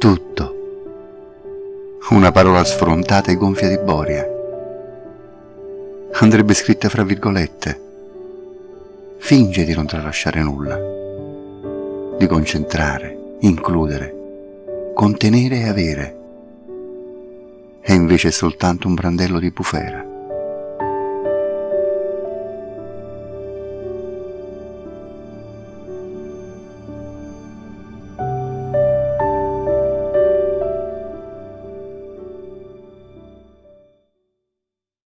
Tutto. Una parola sfrontata e gonfia di boria. Andrebbe scritta fra virgolette. Finge di non tralasciare nulla, di concentrare, includere, contenere e avere. E invece è soltanto un brandello di bufera.